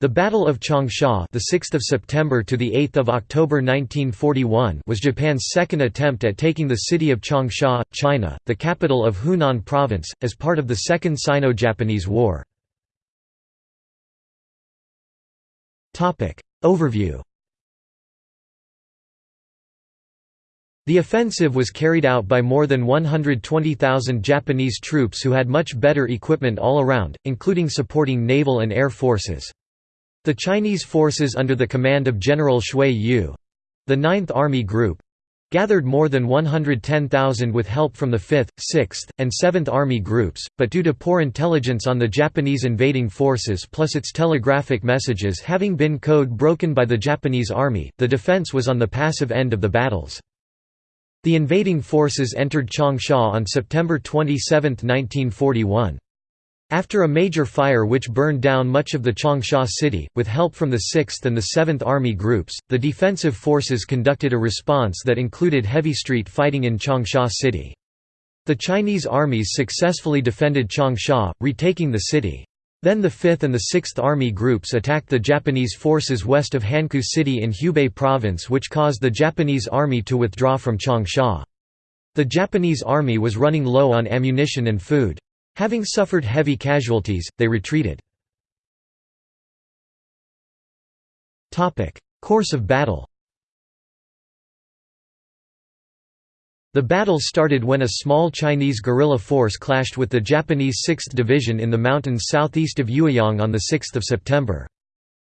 The Battle of Changsha, the 6th of September to the 8th of October 1941, was Japan's second attempt at taking the city of Changsha, China, the capital of Hunan province, as part of the Second Sino-Japanese War. Topic Overview. The offensive was carried out by more than 120,000 Japanese troops who had much better equipment all around, including supporting naval and air forces. The Chinese forces under the command of General Xue Yue—the 9th Army Group, gathered more than 110,000 with help from the 5th, 6th, and 7th Army Groups, but due to poor intelligence on the Japanese invading forces plus its telegraphic messages having been code broken by the Japanese Army, the defense was on the passive end of the battles. The invading forces entered Changsha on September 27, 1941. After a major fire which burned down much of the Changsha city, with help from the 6th and the 7th Army groups, the defensive forces conducted a response that included heavy street fighting in Changsha city. The Chinese armies successfully defended Changsha, retaking the city. Then the 5th and the 6th Army groups attacked the Japanese forces west of Hankou City in Hubei province which caused the Japanese army to withdraw from Changsha. The Japanese army was running low on ammunition and food. Having suffered heavy casualties, they retreated. Course of battle The battle started when a small Chinese guerrilla force clashed with the Japanese 6th Division in the mountains southeast of Yueyang on 6 September.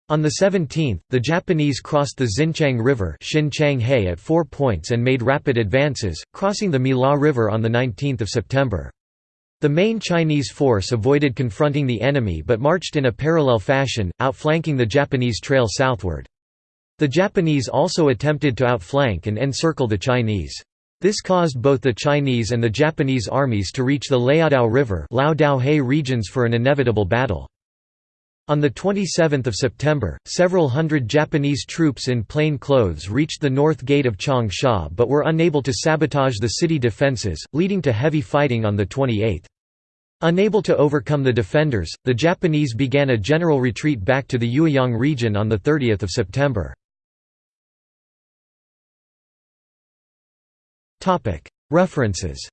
On the 17th, the Japanese crossed the Xinqiang River at four points and made rapid advances, crossing the Miluo River on 19 September. The main Chinese force avoided confronting the enemy but marched in a parallel fashion, outflanking the Japanese trail southward. The Japanese also attempted to outflank and encircle the Chinese. This caused both the Chinese and the Japanese armies to reach the Laodao River regions for an inevitable battle. On 27 September, several hundred Japanese troops in plain clothes reached the north gate of Changsha but were unable to sabotage the city defences, leading to heavy fighting on the 28th. Unable to overcome the defenders, the Japanese began a general retreat back to the Yueyang region on 30 September. References